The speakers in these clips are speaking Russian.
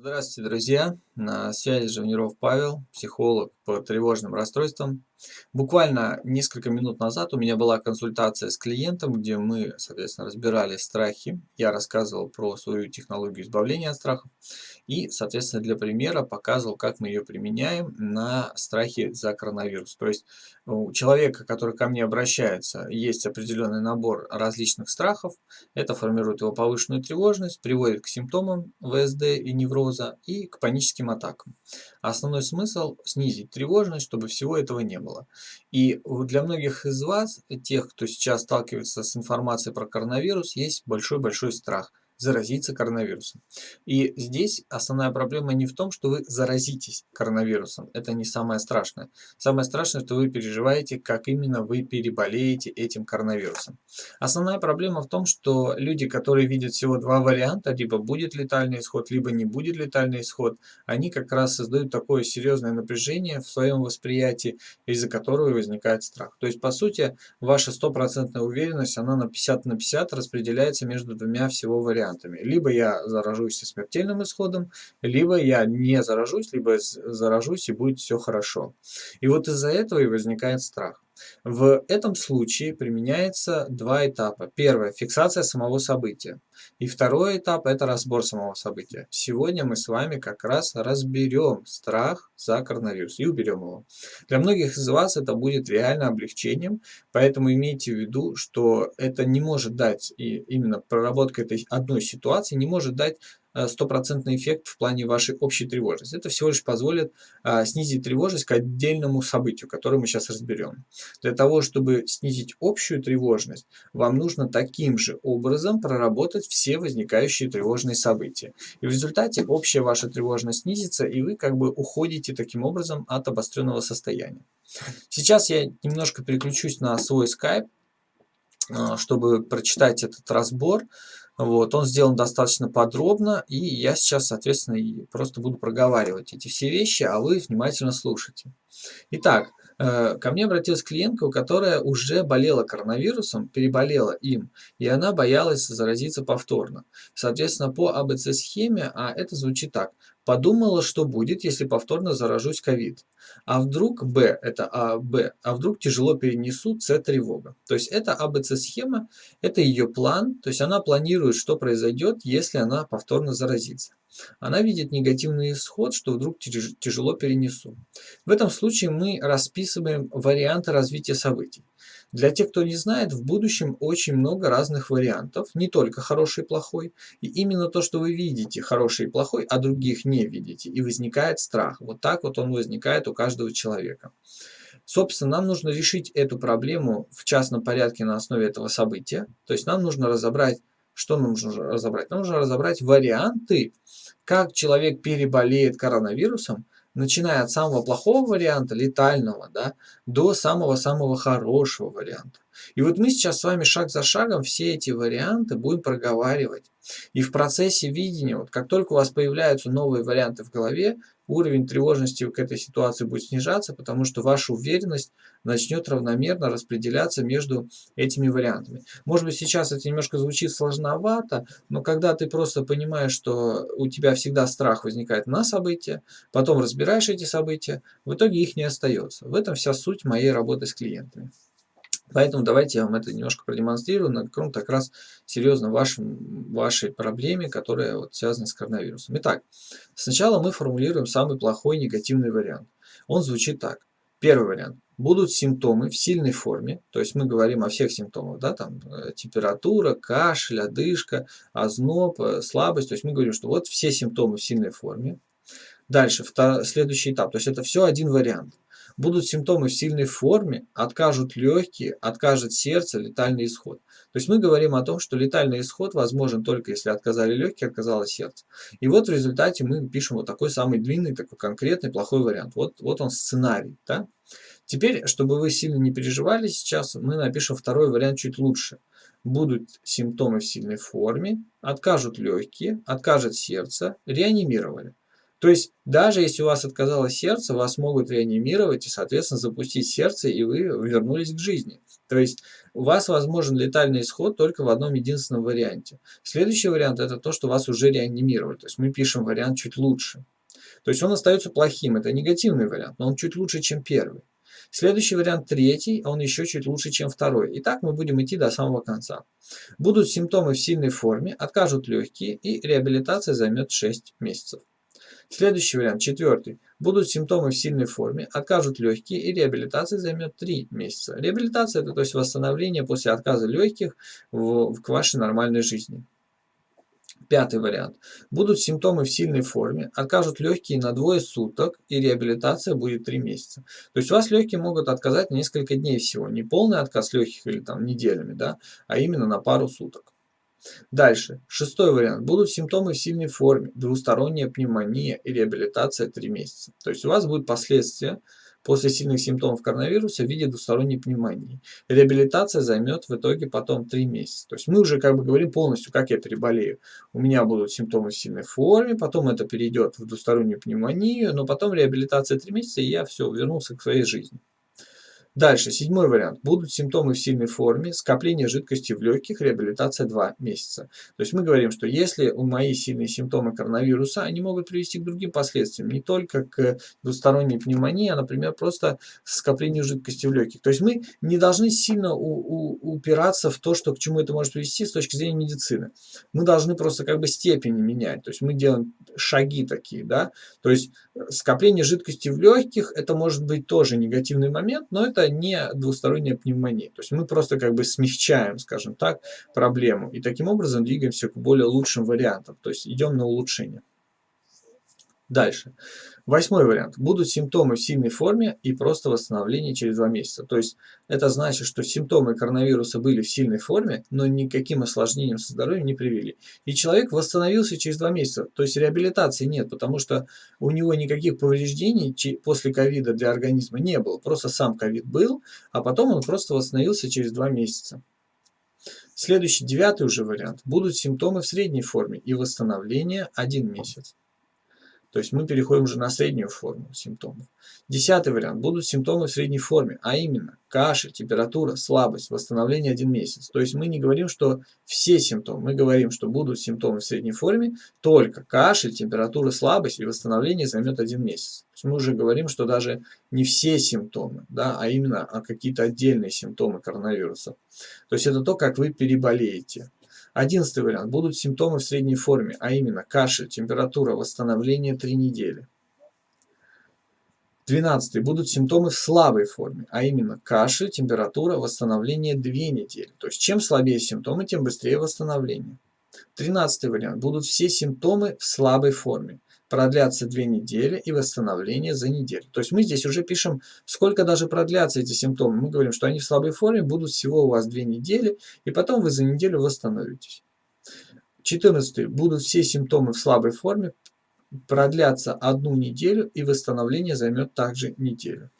Здравствуйте, друзья! На связи Живниров Павел, психолог по тревожным расстройствам. Буквально несколько минут назад у меня была консультация с клиентом, где мы, соответственно, разбирали страхи. Я рассказывал про свою технологию избавления от страхов. И, соответственно, для примера показывал, как мы ее применяем на страхе за коронавирус. То есть у человека, который ко мне обращается, есть определенный набор различных страхов. Это формирует его повышенную тревожность, приводит к симптомам ВСД и невроза и к паническим атакам. Основной смысл – снизить тревожность, чтобы всего этого не было. И для многих из вас, тех, кто сейчас сталкивается с информацией про коронавирус, есть большой-большой страх – заразиться коронавирусом. И здесь основная проблема не в том, что вы заразитесь коронавирусом. Это не самое страшное. Самое страшное, что вы переживаете, как именно вы переболеете этим коронавирусом. Основная проблема в том, что люди, которые видят всего два варианта, либо будет летальный исход, либо не будет летальный исход, они как раз создают такое серьезное напряжение в своем восприятии, из-за которого возникает страх. То есть, по сути, ваша стопроцентная уверенность, она на 50 на 50 распределяется между двумя всего вариантами вариантами. Либо я заражусь со смертельным исходом, либо я не заражусь, либо заражусь и будет все хорошо. И вот из-за этого и возникает страх. В этом случае применяется два этапа. Первое – фиксация самого события. И второй этап – это разбор самого события. Сегодня мы с вами как раз разберем страх за коронавирус и уберем его. Для многих из вас это будет реально облегчением, поэтому имейте в виду, что это не может дать, и именно проработка этой одной ситуации не может дать Э, стопроцентный эффект в плане вашей общей тревожности. Это всего лишь позволит а, снизить тревожность к отдельному событию, которое мы сейчас разберем. Для того, чтобы снизить общую тревожность, вам нужно таким же образом проработать все возникающие тревожные события. И в результате общая ваша тревожность снизится, и вы как бы уходите таким образом от обостренного состояния. Сейчас я немножко переключусь на свой скайп, чтобы прочитать этот разбор. Вот, он сделан достаточно подробно, и я сейчас, соответственно, просто буду проговаривать эти все вещи, а вы внимательно слушайте. Итак, ко мне обратилась клиентка, которая уже болела коронавирусом, переболела им, и она боялась заразиться повторно. Соответственно, по АБЦ-схеме, а это звучит так. Подумала, что будет, если повторно заражусь ковид. А вдруг Б, это А, Б, а вдруг тяжело перенесу, С, тревога. То есть это АБЦ-схема, это ее план, то есть она планирует, что произойдет, если она повторно заразится. Она видит негативный исход, что вдруг тяжело перенесу. В этом случае мы расписываем варианты развития событий. Для тех, кто не знает, в будущем очень много разных вариантов, не только хороший и плохой. И именно то, что вы видите хороший и плохой, а других не видите, и возникает страх. Вот так вот он возникает у каждого человека. Собственно, нам нужно решить эту проблему в частном порядке на основе этого события. То есть нам нужно разобрать, что нам нужно разобрать? Нам нужно разобрать варианты, как человек переболеет коронавирусом, начиная от самого плохого варианта, летального, да, до самого-самого хорошего варианта. И вот мы сейчас с вами шаг за шагом все эти варианты будем проговаривать. И в процессе видения, вот как только у вас появляются новые варианты в голове, уровень тревожности к этой ситуации будет снижаться, потому что ваша уверенность начнет равномерно распределяться между этими вариантами. Может быть, сейчас это немножко звучит сложновато, но когда ты просто понимаешь, что у тебя всегда страх возникает на события, потом разбираешь эти события, в итоге их не остается. В этом вся суть моей работы с клиентами. Поэтому давайте я вам это немножко продемонстрирую на каком-то как раз серьезно вашем, вашей проблеме, которая вот связана с коронавирусом. Итак, сначала мы формулируем самый плохой негативный вариант. Он звучит так. Первый вариант. Будут симптомы в сильной форме, то есть мы говорим о всех симптомах, да, там э, температура, кашель, одышка, озноб, э, слабость, то есть мы говорим, что вот все симптомы в сильной форме. Дальше, следующий этап, то есть это все один вариант. Будут симптомы в сильной форме, откажут легкие, откажет сердце, летальный исход. То есть мы говорим о том, что летальный исход возможен только если отказали легкие, отказало сердце. И вот в результате мы пишем вот такой самый длинный, такой конкретный плохой вариант. Вот, вот он сценарий. Да? Теперь, чтобы вы сильно не переживали сейчас, мы напишем второй вариант чуть лучше. Будут симптомы в сильной форме, откажут легкие, откажет сердце, реанимировали. То есть, даже если у вас отказало сердце, вас могут реанимировать и, соответственно, запустить сердце, и вы вернулись к жизни. То есть, у вас возможен летальный исход только в одном единственном варианте. Следующий вариант это то, что вас уже реанимировали. То есть мы пишем вариант чуть лучше. То есть он остается плохим, это негативный вариант, но он чуть лучше, чем первый. Следующий вариант третий, он еще чуть лучше, чем второй. И так мы будем идти до самого конца. Будут симптомы в сильной форме, откажут легкие и реабилитация займет 6 месяцев. Следующий вариант, четвертый. Будут симптомы в сильной форме, откажут легкие и реабилитация займет 3 месяца. Реабилитация это то есть восстановление после отказа легких в, в, к вашей нормальной жизни. Пятый вариант. Будут симптомы в сильной форме, откажут легкие на двое суток и реабилитация будет 3 месяца. То есть у вас легкие могут отказать несколько дней всего. Не полный отказ легких или там неделями, да, а именно на пару суток. Дальше. Шестой вариант. Будут симптомы в сильной форме, двусторонняя пневмония и реабилитация 3 месяца. То есть у вас будут последствия после сильных симптомов коронавируса в виде двусторонней пневмонии. Реабилитация займет в итоге потом 3 месяца. То есть мы уже как бы говорим полностью, как я переболею. У меня будут симптомы в сильной форме, потом это перейдет в двустороннюю пневмонию, но потом реабилитация 3 месяца, и я все, вернулся к своей жизни. Дальше, седьмой вариант. Будут симптомы в сильной форме, скопление жидкости в легких, реабилитация 2 месяца. То есть мы говорим, что если у мои сильные симптомы коронавируса, они могут привести к другим последствиям, не только к двусторонней пневмонии, а, например, просто скоплению жидкости в легких. То есть мы не должны сильно у, у, упираться в то, что к чему это может привести с точки зрения медицины. Мы должны просто как бы степени менять. То есть мы делаем шаги такие, да. То есть скопление жидкости в легких, это может быть тоже негативный момент, но это не двусторонняя пневмония. То есть мы просто как бы смягчаем, скажем так, проблему. И таким образом двигаемся к более лучшим вариантам. То есть идем на улучшение. Дальше. Восьмой вариант. Будут симптомы в сильной форме и просто восстановление через два месяца. То есть это значит, что симптомы коронавируса были в сильной форме, но никаким осложнением со здоровьем не привели. И человек восстановился через два месяца. То есть реабилитации нет, потому что у него никаких повреждений после ковида для организма не было. Просто сам ковид был, а потом он просто восстановился через два месяца. Следующий, девятый уже вариант. Будут симптомы в средней форме и восстановление один месяц. То есть мы переходим уже на среднюю форму симптомов. Десятый вариант. Будут симптомы в средней форме, а именно кашель, температура, слабость, восстановление один месяц. То есть мы не говорим, что все симптомы. Мы говорим, что будут симптомы в средней форме, только кашель, температура, слабость и восстановление займет один месяц. То есть мы уже говорим, что даже не все симптомы, да, а именно а какие-то отдельные симптомы коронавируса. То есть это то, как вы переболеете. Одиннадцатый вариант. Будут симптомы в средней форме, а именно кашель, температура, восстановление 3 недели. Двенадцатый. Будут симптомы в слабой форме, а именно кашель, температура, восстановление 2 недели. То есть чем слабее симптомы, тем быстрее восстановление. Тринадцатый вариант. Будут все симптомы в слабой форме продлятся 2 недели и восстановление за неделю. То есть мы здесь уже пишем, сколько даже продлятся эти симптомы. Мы говорим, что они в слабой форме будут всего у вас 2 недели, и потом вы за неделю восстановитесь. 14. Будут все симптомы в слабой форме, продлятся одну неделю, и восстановление займет также неделю.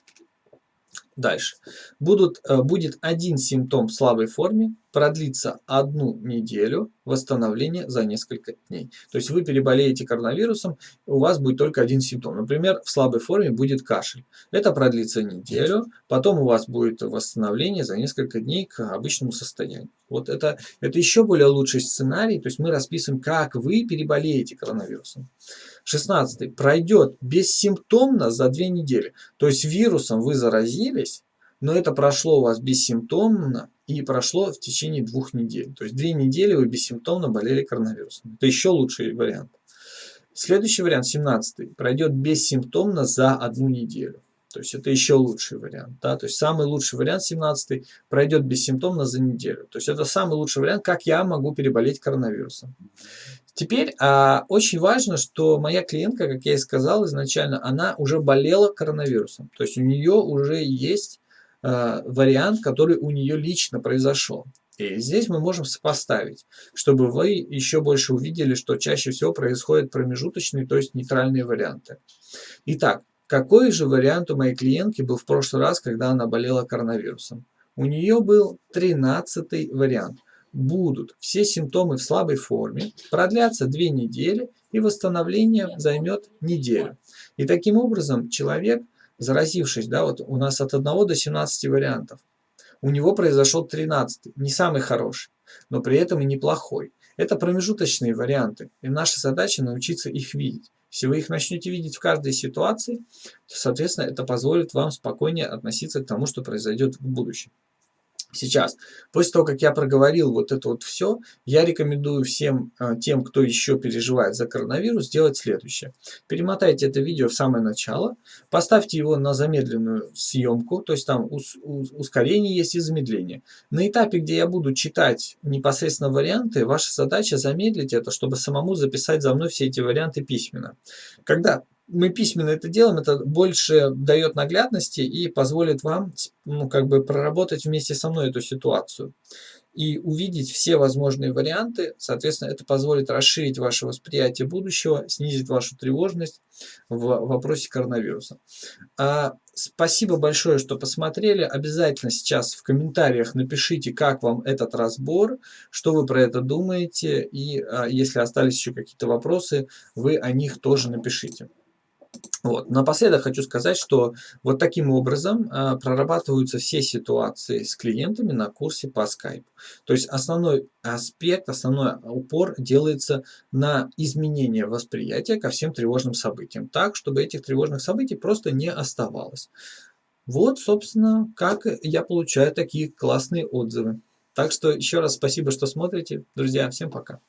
Дальше. Будут, э, будет один симптом в слабой форме, продлится одну неделю, восстановление за несколько дней. То есть вы переболеете коронавирусом, у вас будет только один симптом. Например, в слабой форме будет кашель. Это продлится неделю, потом у вас будет восстановление за несколько дней к обычному состоянию. Вот это, это еще более лучший сценарий, то есть мы расписываем, как вы переболеете коронавирусом. 16. Пройдет бессимптомно за 2 недели. То есть вирусом вы заразились, но это прошло у вас бессимптомно и прошло в течение двух недель. То есть две недели вы бессимптомно болели коронавирусом. Это еще лучший вариант. Следующий вариант, 17 пройдет бессимптомно за одну неделю. То есть это еще лучший вариант. Да? То есть самый лучший вариант, 17 пройдет бессимптомно за неделю. То есть это самый лучший вариант, как я могу переболеть коронавирусом. Теперь а, очень важно, что моя клиентка, как я и сказал изначально, она уже болела коронавирусом. То есть у нее уже есть а, вариант, который у нее лично произошел. И здесь мы можем сопоставить, чтобы вы еще больше увидели, что чаще всего происходят промежуточные, то есть нейтральные варианты. Итак, какой же вариант у моей клиентки был в прошлый раз, когда она болела коронавирусом? У нее был 13 вариант будут все симптомы в слабой форме, продлятся 2 недели и восстановление займет неделю. И таким образом человек, заразившись, да, вот у нас от 1 до 17 вариантов, у него произошел 13 не самый хороший, но при этом и неплохой. Это промежуточные варианты, и наша задача научиться их видеть. Если вы их начнете видеть в каждой ситуации, то, соответственно, это позволит вам спокойнее относиться к тому, что произойдет в будущем. Сейчас, после того, как я проговорил вот это вот все, я рекомендую всем э, тем, кто еще переживает за коронавирус, сделать следующее. Перемотайте это видео в самое начало, поставьте его на замедленную съемку, то есть там ус ускорение есть и замедление. На этапе, где я буду читать непосредственно варианты, ваша задача замедлить это, чтобы самому записать за мной все эти варианты письменно. Когда мы письменно это делаем, это больше дает наглядности и позволит вам ну, как бы проработать вместе со мной эту ситуацию и увидеть все возможные варианты. Соответственно, это позволит расширить ваше восприятие будущего, снизить вашу тревожность в вопросе коронавируса. А, спасибо большое, что посмотрели. Обязательно сейчас в комментариях напишите, как вам этот разбор, что вы про это думаете. И а, если остались еще какие-то вопросы, вы о них тоже напишите. Вот. Напоследок хочу сказать, что вот таким образом э, прорабатываются все ситуации с клиентами на курсе по Skype. То есть основной аспект, основной упор делается на изменение восприятия ко всем тревожным событиям, так, чтобы этих тревожных событий просто не оставалось. Вот, собственно, как я получаю такие классные отзывы. Так что еще раз спасибо, что смотрите. Друзья, всем пока.